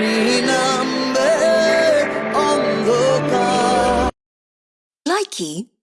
Like number on the. Likey.